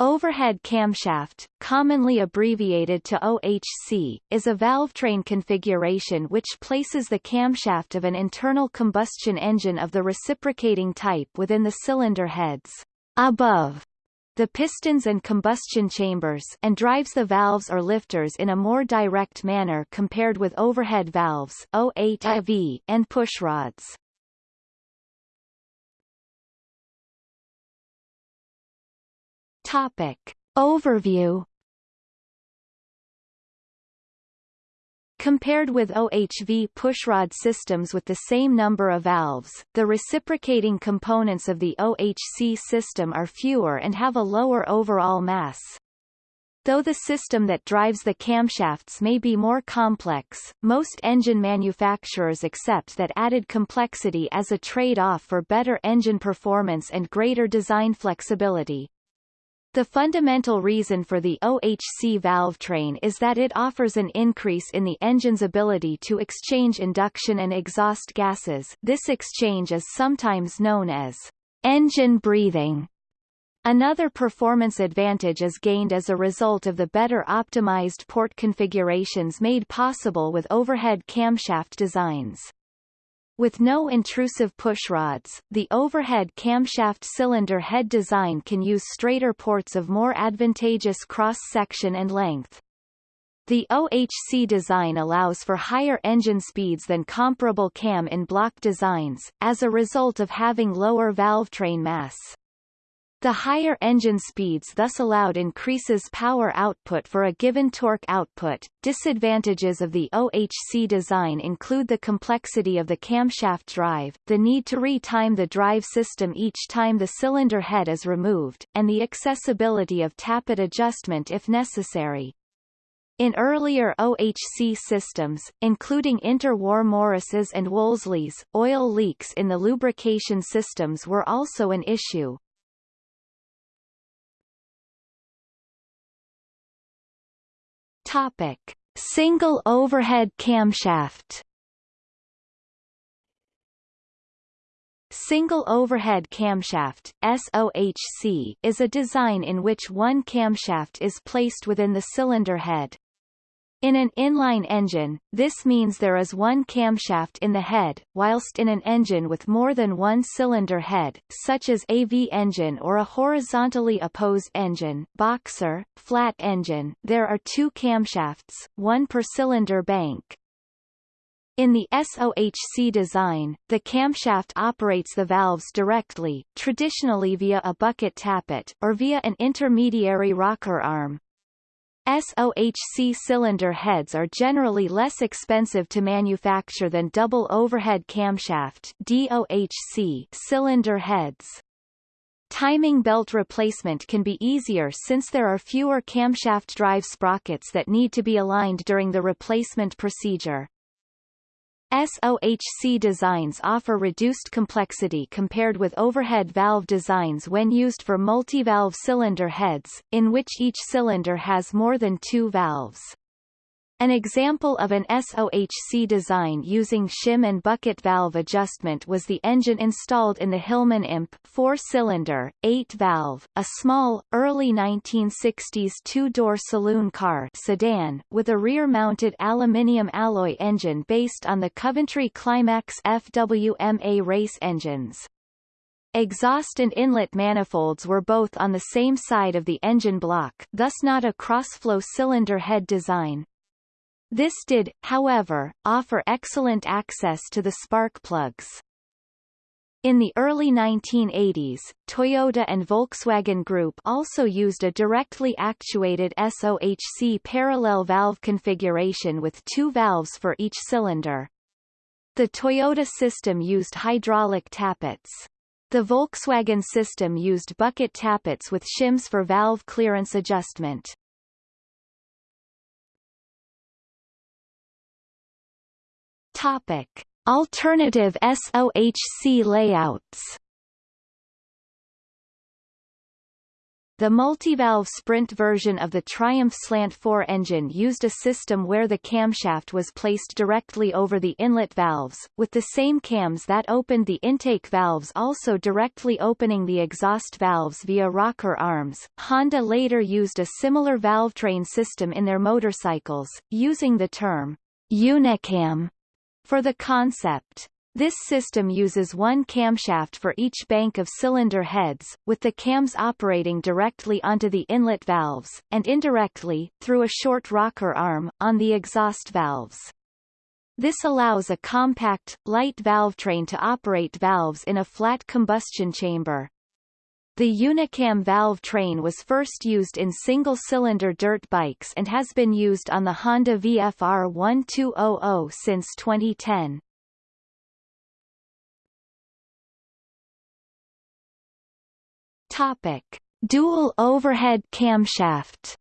Overhead camshaft, commonly abbreviated to OHC, is a valvetrain configuration which places the camshaft of an internal combustion engine of the reciprocating type within the cylinder heads above the pistons and combustion chambers and drives the valves or lifters in a more direct manner compared with overhead valves and pushrods. Topic. Overview Compared with OHV pushrod systems with the same number of valves, the reciprocating components of the OHC system are fewer and have a lower overall mass. Though the system that drives the camshafts may be more complex, most engine manufacturers accept that added complexity as a trade-off for better engine performance and greater design flexibility. The fundamental reason for the OHC valve train is that it offers an increase in the engine's ability to exchange induction and exhaust gases this exchange is sometimes known as engine breathing. Another performance advantage is gained as a result of the better optimized port configurations made possible with overhead camshaft designs. With no intrusive pushrods, the overhead camshaft cylinder head design can use straighter ports of more advantageous cross-section and length. The OHC design allows for higher engine speeds than comparable cam in block designs, as a result of having lower valve train mass. The higher engine speeds thus allowed increases power output for a given torque output. Disadvantages of the OHC design include the complexity of the camshaft drive, the need to re-time the drive system each time the cylinder head is removed, and the accessibility of tappet adjustment if necessary. In earlier OHC systems, including interwar Morris's and Wolseleys, oil leaks in the lubrication systems were also an issue. Topic: Single overhead camshaft. Single overhead camshaft SOHC is a design in which one camshaft is placed within the cylinder head. In an inline engine, this means there is one camshaft in the head, whilst in an engine with more than one cylinder head, such as AV engine or a horizontally opposed engine boxer, flat engine, there are two camshafts, one per cylinder bank. In the SOHC design, the camshaft operates the valves directly, traditionally via a bucket tappet, or via an intermediary rocker arm, SOHC cylinder heads are generally less expensive to manufacture than double overhead camshaft DOHC cylinder heads. Timing belt replacement can be easier since there are fewer camshaft drive sprockets that need to be aligned during the replacement procedure. SOHC designs offer reduced complexity compared with overhead valve designs when used for multi-valve cylinder heads, in which each cylinder has more than two valves. An example of an SOHC design using shim and bucket valve adjustment was the engine installed in the Hillman Imp 4-cylinder, 8-valve, a small, early 1960s two-door saloon car sedan, with a rear-mounted aluminium alloy engine based on the Coventry Climax FWMA race engines. Exhaust and inlet manifolds were both on the same side of the engine block thus not a cross-flow cylinder head design, this did, however, offer excellent access to the spark plugs. In the early 1980s, Toyota and Volkswagen Group also used a directly actuated SOHC parallel valve configuration with two valves for each cylinder. The Toyota system used hydraulic tappets. The Volkswagen system used bucket tappets with shims for valve clearance adjustment. Topic: Alternative SOHC layouts. The multivalve Sprint version of the Triumph Slant 4 engine used a system where the camshaft was placed directly over the inlet valves, with the same cams that opened the intake valves also directly opening the exhaust valves via rocker arms. Honda later used a similar valvetrain system in their motorcycles, using the term Unicam for the concept. This system uses one camshaft for each bank of cylinder heads, with the cams operating directly onto the inlet valves, and indirectly, through a short rocker arm, on the exhaust valves. This allows a compact, light valvetrain to operate valves in a flat combustion chamber. The Unicam valve train was first used in single-cylinder dirt bikes and has been used on the Honda VFR 1200 since 2010. Topic: Dual overhead camshaft.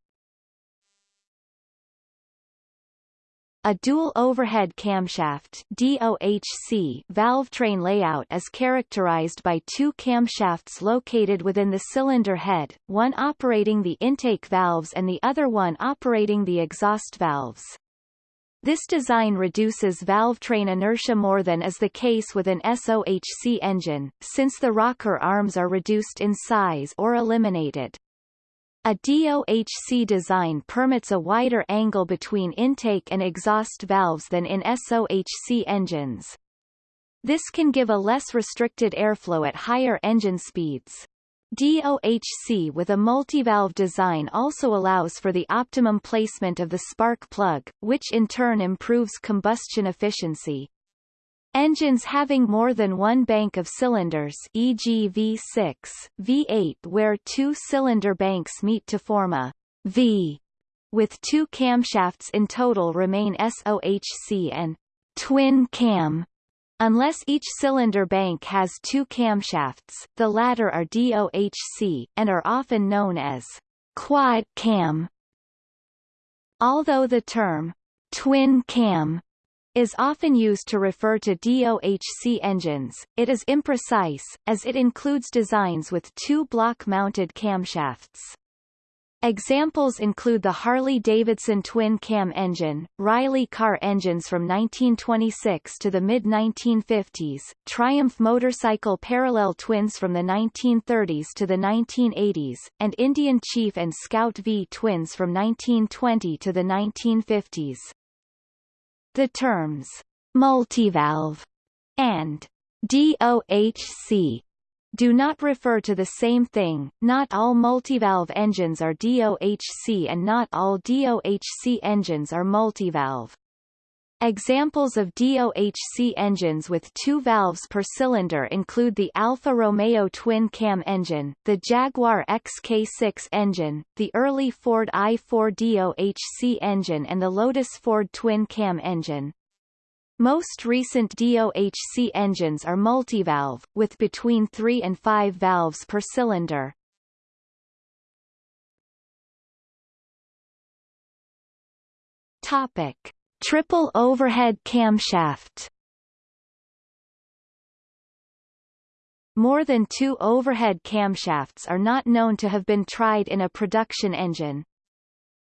A dual overhead camshaft DOHC valve train layout is characterized by two camshafts located within the cylinder head, one operating the intake valves and the other one operating the exhaust valves. This design reduces valve train inertia more than is the case with an SOHC engine, since the rocker arms are reduced in size or eliminated. A DOHC design permits a wider angle between intake and exhaust valves than in SOHC engines. This can give a less restricted airflow at higher engine speeds. DOHC with a multivalve design also allows for the optimum placement of the spark plug, which in turn improves combustion efficiency. Engines having more than one bank of cylinders e.g. V6, V8 where two cylinder banks meet to form a V with two camshafts in total remain SOHC and twin cam Unless each cylinder bank has two camshafts, the latter are DOHC, and are often known as quad cam. Although the term twin cam is often used to refer to DOHC engines, it is imprecise, as it includes designs with two block-mounted camshafts. Examples include the Harley-Davidson twin-cam engine, Riley car engines from 1926 to the mid-1950s, Triumph motorcycle parallel twins from the 1930s to the 1980s, and Indian Chief and Scout V twins from 1920 to the 1950s. The terms multivalve and DOHC do not refer to the same thing, not all multivalve engines are DOHC and not all DOHC engines are multivalve. Examples of DOHC engines with two valves per cylinder include the Alfa Romeo twin-cam engine, the Jaguar XK6 engine, the early Ford i4 DOHC engine and the Lotus Ford twin-cam engine. Most recent DOHC engines are multivalve, with between 3 and 5 valves per cylinder. Topic. Triple overhead camshaft More than two overhead camshafts are not known to have been tried in a production engine.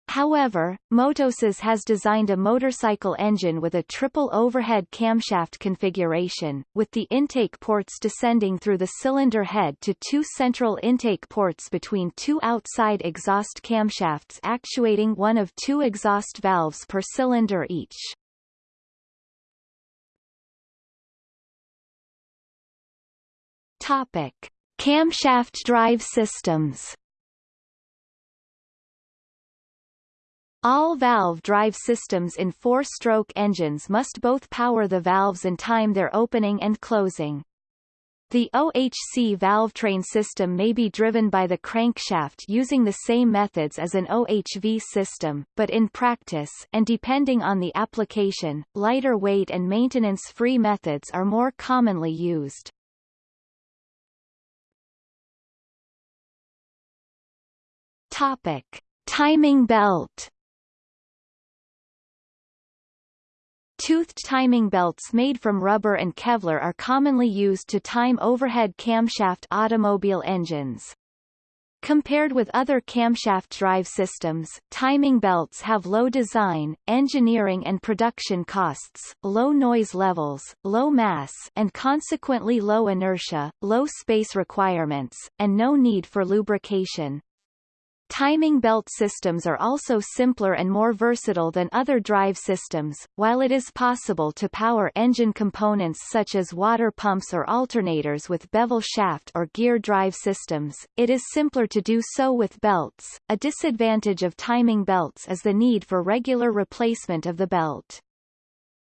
However, MotoCzysz has designed a motorcycle engine with a triple overhead camshaft configuration, with the intake ports descending through the cylinder head to two central intake ports between two outside exhaust camshafts actuating one of two exhaust valves per cylinder each. Topic. Camshaft drive systems All valve drive systems in four-stroke engines must both power the valves and time their opening and closing. The OHC valvetrain system may be driven by the crankshaft using the same methods as an OHV system, but in practice and depending on the application, lighter weight and maintenance-free methods are more commonly used. Topic: Timing belt Toothed timing belts made from rubber and Kevlar are commonly used to time overhead camshaft automobile engines. Compared with other camshaft drive systems, timing belts have low design, engineering and production costs, low noise levels, low mass and consequently low inertia, low space requirements, and no need for lubrication. Timing belt systems are also simpler and more versatile than other drive systems. While it is possible to power engine components such as water pumps or alternators with bevel shaft or gear drive systems, it is simpler to do so with belts. A disadvantage of timing belts is the need for regular replacement of the belt.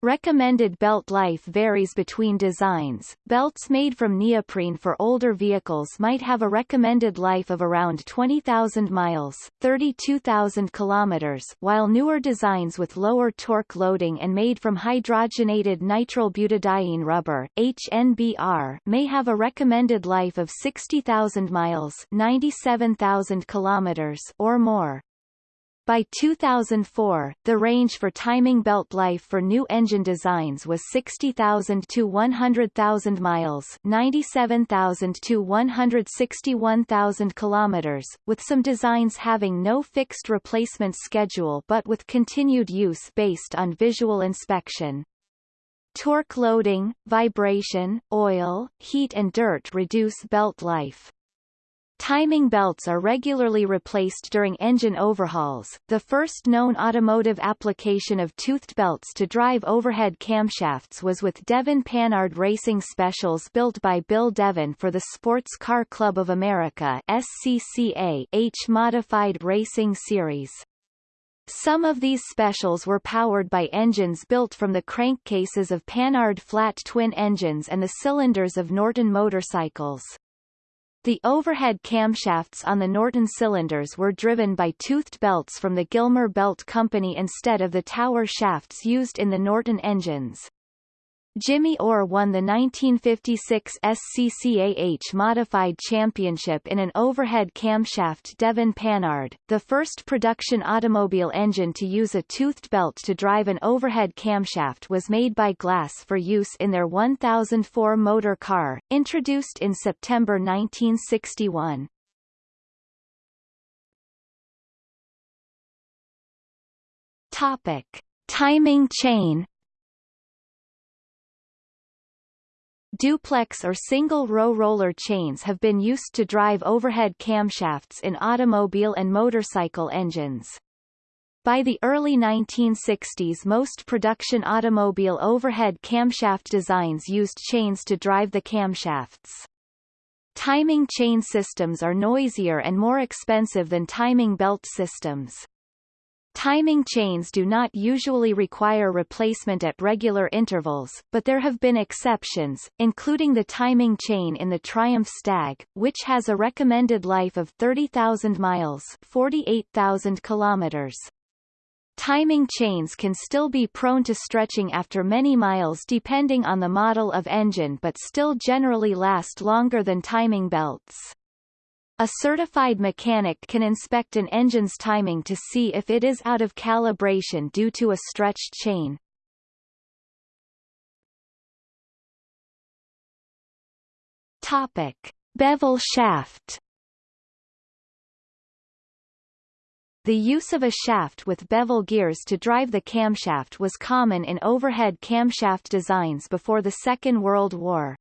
Recommended belt life varies between designs. Belts made from neoprene for older vehicles might have a recommended life of around 20,000 miles, 32,000 kilometers, while newer designs with lower torque loading and made from hydrogenated nitrile butadiene rubber (HNBR) may have a recommended life of 60,000 miles, 97,000 kilometers or more. By 2004, the range for timing belt life for new engine designs was 60,000 to 100,000 miles 97,000 to 161,000 kilometers, with some designs having no fixed replacement schedule but with continued use based on visual inspection. Torque loading, vibration, oil, heat and dirt reduce belt life. Timing belts are regularly replaced during engine overhauls. The first known automotive application of toothed belts to drive overhead camshafts was with Devin Panhard Racing Specials built by Bill Devin for the Sports Car Club of America SCCA H Modified Racing Series. Some of these specials were powered by engines built from the crankcases of Panhard flat twin engines and the cylinders of Norton motorcycles. The overhead camshafts on the Norton cylinders were driven by toothed belts from the Gilmer Belt Company instead of the tower shafts used in the Norton engines. Jimmy Orr won the 1956 SCCAH Modified Championship in an overhead camshaft Devin Panhard, the first production automobile engine to use a toothed belt to drive an overhead camshaft was made by Glas for use in their 1004 motor car, introduced in September 1961. Topic. Timing chain Duplex or single-row roller chains have been used to drive overhead camshafts in automobile and motorcycle engines. By the early 1960s most production automobile overhead camshaft designs used chains to drive the camshafts. Timing chain systems are noisier and more expensive than timing belt systems. Timing chains do not usually require replacement at regular intervals, but there have been exceptions, including the timing chain in the Triumph Stag, which has a recommended life of 30,000 miles 48,000 kilometers. Timing chains can still be prone to stretching after many miles depending on the model of engine but still generally last longer than timing belts. A certified mechanic can inspect an engine's timing to see if it is out of calibration due to a stretched chain. Topic: Bevel shaft. The use of a shaft with bevel gears to drive the camshaft was common in overhead camshaft designs before the Second World War.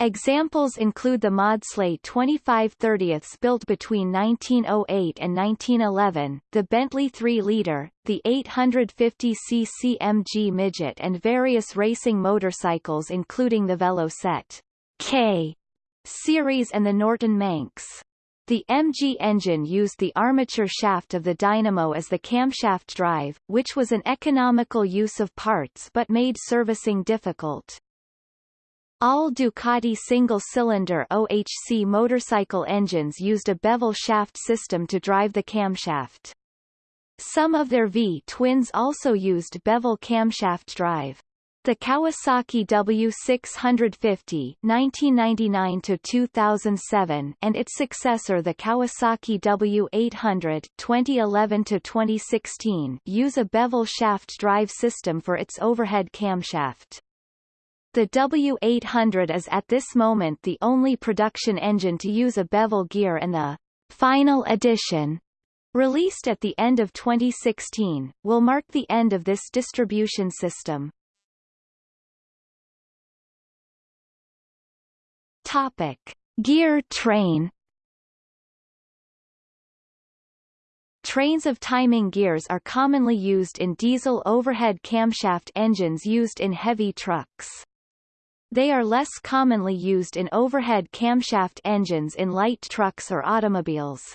Examples include the Maudslay 25 30ths built between 1908 and 1911, the Bentley 3-liter, the 850cc MG Midget and various racing motorcycles including the Velocette K series and the Norton Manx. The MG engine used the armature shaft of the dynamo as the camshaft drive, which was an economical use of parts but made servicing difficult. All Ducati single-cylinder OHC motorcycle engines used a bevel shaft system to drive the camshaft. Some of their V-twins also used bevel camshaft drive. The Kawasaki W650 (1999–2007) and its successor the Kawasaki W800 (2011–2016) use a bevel shaft drive system for its overhead camshaft. The W800 is at this moment the only production engine to use a bevel gear and the Final Edition, released at the end of 2016, will mark the end of this distribution system. Topic: Gear train Trains of timing gears are commonly used in diesel overhead camshaft engines used in heavy trucks. They are less commonly used in overhead camshaft engines in light trucks or automobiles.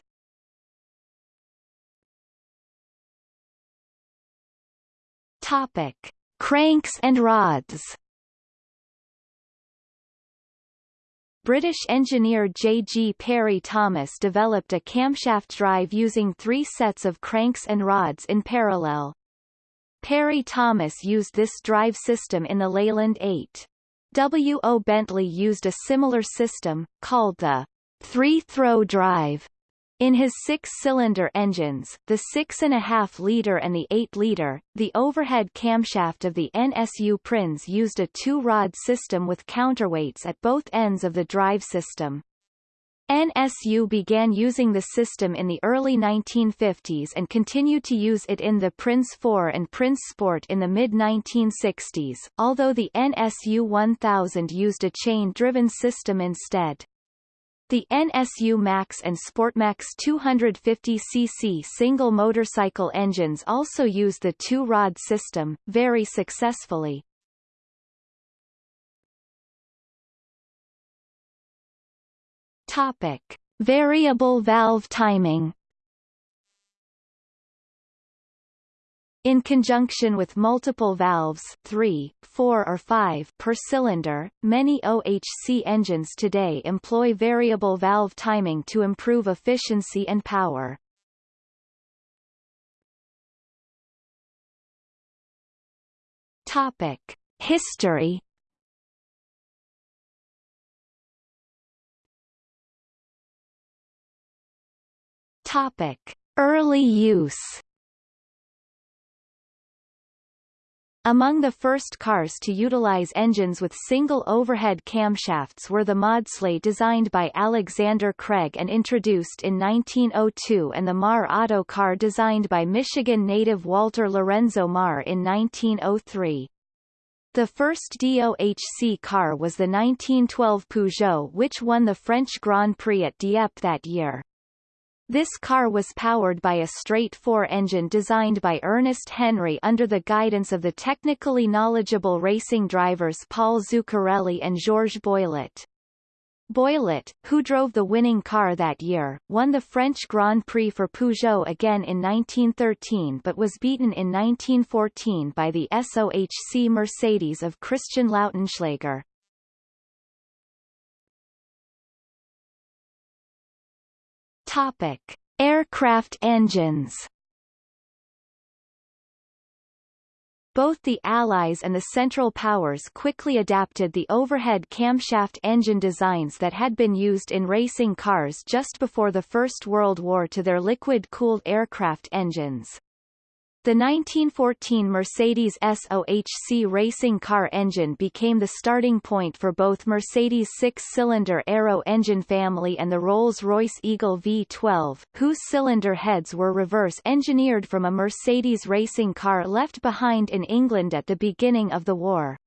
Topic: Cranks and rods. British engineer J. G. Parry Thomas developed a camshaft drive using three sets of cranks and rods in parallel. Parry Thomas used this drive system in the Leyland 8. W. O. Bentley used a similar system, called the three-throw drive, in his six-cylinder engines, the 6.5-liter and the 8-liter, the overhead camshaft of the NSU Prinz used a two-rod system with counterweights at both ends of the drive system. NSU began using the system in the early 1950s and continued to use it in the Prinz 4 and Prinz Sport in the mid-1960s, although the NSU 1000 used a chain-driven system instead. The NSU Max and Sportmax 250cc single motorcycle engines also use the two-rod system, very successfully. Topic. Variable valve timing In conjunction with multiple valves 3, 4 or 5 per cylinder, many OHC engines today employ variable valve timing to improve efficiency and power. Topic: History Topic: Early use Among the first cars to utilize engines with single overhead camshafts were the Maudslay designed by Alexander Craig and introduced in 1902 and the Marr Auto car designed by Michigan native Walter Lorenzo Marr in 1903. The first DOHC car was the 1912 Peugeot which won the French Grand Prix at Dieppe that year. This car was powered by a straight four engine designed by Ernest Henry under the guidance of the technically knowledgeable racing drivers Paul Zuccarelli and Georges Boillot. Boillot, who drove the winning car that year, won the French Grand Prix for Peugeot again in 1913 but was beaten in 1914 by the SOHC Mercedes of Christian Lautenschlager. Topic: Aircraft engines. Both the Allies and the Central Powers quickly adapted the overhead camshaft engine designs that had been used in racing cars just before the First World War to their liquid-cooled aircraft engines. The 1914 Mercedes SOHC racing car engine became the starting point for both Mercedes' six-cylinder Aero engine family and the Rolls-Royce Eagle V12, whose cylinder heads were reverse-engineered from a Mercedes racing car left behind in England at the beginning of the war.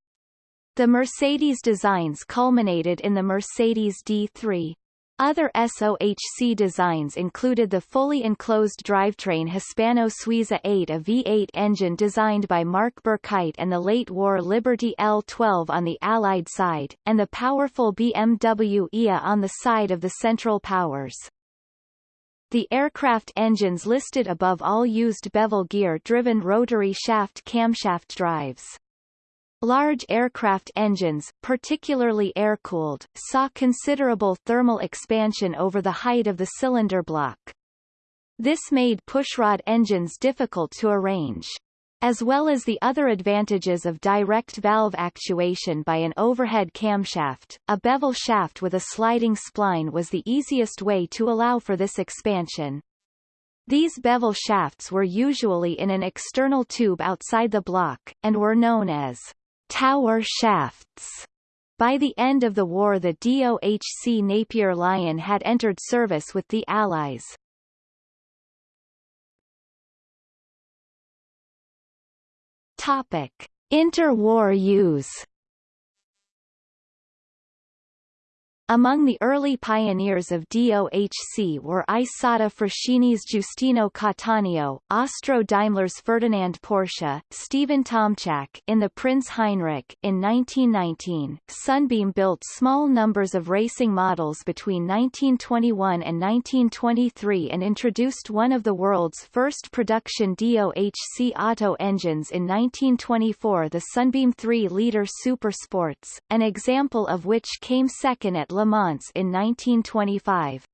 The Mercedes designs culminated in the Mercedes D3. Other SOHC designs included the fully enclosed drivetrain Hispano Suiza 8 a V8 engine designed by Marc Birkigt and the late-war Liberty L12 on the Allied side, and the powerful BMW EA on the side of the Central Powers. The aircraft engines listed above all used bevel gear-driven rotary shaft camshaft drives. Large aircraft engines, particularly air-cooled, saw considerable thermal expansion over the height of the cylinder block. This made pushrod engines difficult to arrange. As well as the other advantages of direct valve actuation by an overhead camshaft, a bevel shaft with a sliding spline was the easiest way to allow for this expansion. These bevel shafts were usually in an external tube outside the block, and were known as tower shafts. By the end of the war the DOHC Napier Lion had entered service with the Allies. Topic. Interwar use Among the early pioneers of DOHC were Isotta Fraschini's Giustino Cattaneo, Austro Daimler's Ferdinand Porsche, Stephen Tomchak in the Prince Heinrich. In 1919, Sunbeam built small numbers of racing models between 1921 and 1923 and introduced one of the world's first production DOHC auto engines in 1924 the Sunbeam 3-liter Super Sports, an example of which came second at Le Mans in 1925.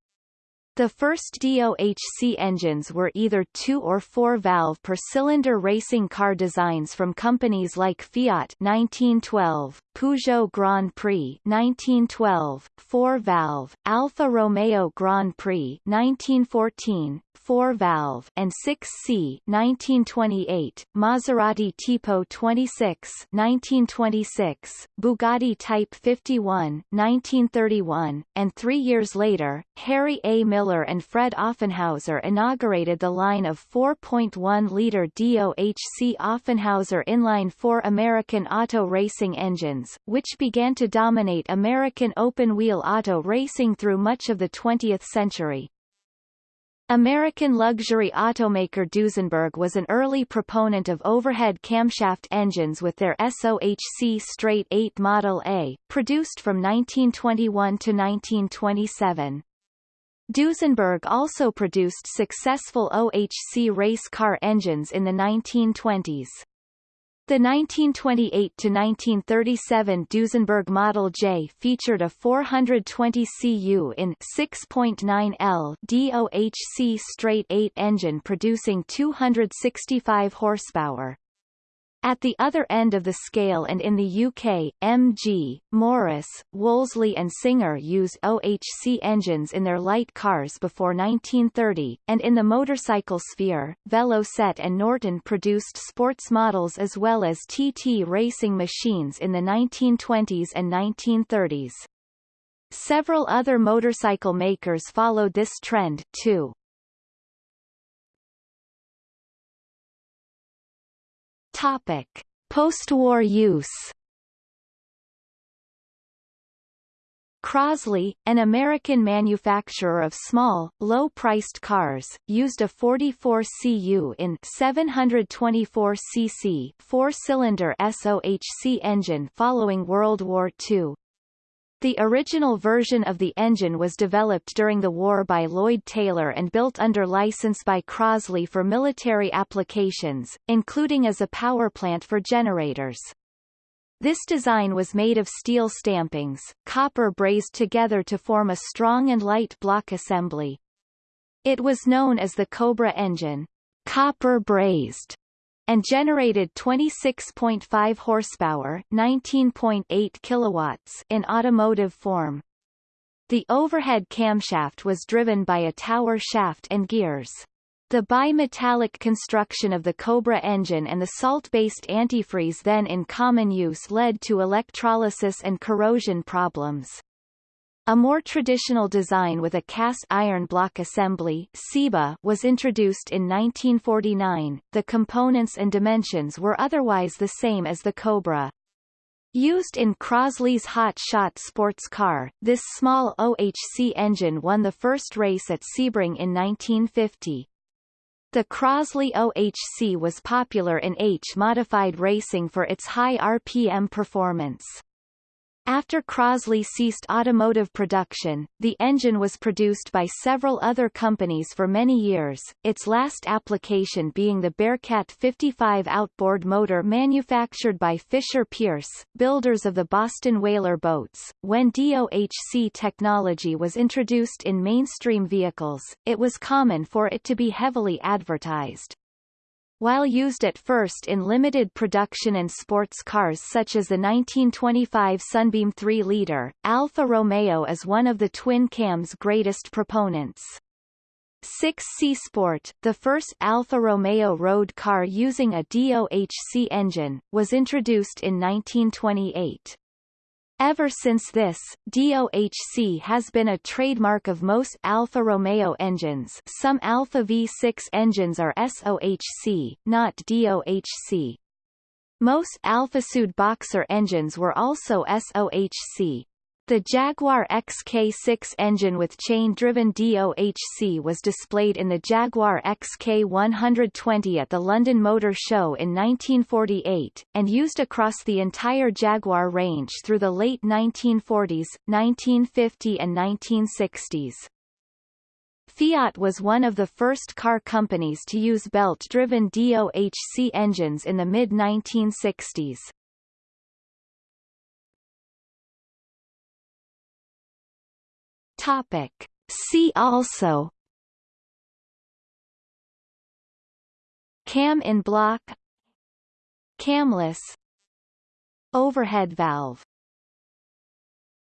The first DOHC engines were either two- or four-valve per-cylinder racing car designs from companies like Fiat 1912, Peugeot Grand Prix 1912, four-valve, Alfa Romeo Grand Prix 1914, 4-valve and 6C 1928, Maserati Tipo 26 1926, Bugatti Type 51 1931, and three years later, Harry A. Miller and Fred Offenhauser inaugurated the line of 4.1-liter DOHC Offenhauser inline-four American auto racing engines, which began to dominate American open-wheel auto racing through much of the 20th century. American luxury automaker Duesenberg was an early proponent of overhead camshaft engines with their SOHC Straight 8 Model A, produced from 1921 to 1927. Duesenberg also produced successful OHC race car engines in the 1920s. The 1928-1937 Duesenberg Model J featured a 420 cu in 6.9 L DOHC straight 8 engine producing 265 horsepower. At the other end of the scale and in the UK, MG, Morris, Wolseley and Singer used OHC engines in their light cars before 1930, and in the motorcycle sphere, Velocette and Norton produced sports models as well as TT racing machines in the 1920s and 1930s. Several other motorcycle makers followed this trend, too. Topic: Post-war use. Crosley, an American manufacturer of small, low-priced cars, used a 44 cu in 724 cc four-cylinder SOHC engine following World War II. The original version of the engine was developed during the war by Lloyd Taylor and built under license by Crosley for military applications, including as a power plant for generators. This design was made of steel stampings, copper brazed together to form a strong and light block assembly. It was known as the Cobra engine, copper brazed, and generated 26.5 horsepower 19.8 kilowatts in automotive form. The overhead camshaft was driven by a tower shaft and gears. The bimetallic construction of the Cobra engine and the salt-based antifreeze then in common use led to electrolysis and corrosion problems. A more traditional design with a cast iron block assembly CIBA was introduced in 1949. The components and dimensions were otherwise the same as the Cobra. Used in Crosley's Hot Shot sports car, this small OHC engine won the first race at Sebring in 1950. The Crosley OHC was popular in H-modified racing for its high RPM performance. After Crosley ceased automotive production, the engine was produced by several other companies for many years, its last application being the Bearcat 55 outboard motor manufactured by Fisher Pierce, builders of the Boston Whaler boats. When DOHC technology was introduced in mainstream vehicles, it was common for it to be heavily advertised. While used at first in limited production and sports cars such as the 1925 Sunbeam 3-liter, Alfa Romeo is one of the twin cam's greatest proponents. 6C Sport, the first Alfa Romeo road car using a DOHC engine, was introduced in 1928. Ever since this, DOHC has been a trademark of most Alfa Romeo engines some Alfa V6 engines are SOHC, not DOHC. Most Alfa Boxer engines were also SOHC. The Jaguar XK6 engine with chain-driven DOHC was displayed in the Jaguar XK120 at the London Motor Show in 1948, and used across the entire Jaguar range through the late 1940s, 1950 and 1960s. Fiat was one of the first car companies to use belt-driven DOHC engines in the mid-1960s. Topic. See also. Cam in block. Camless. Overhead valve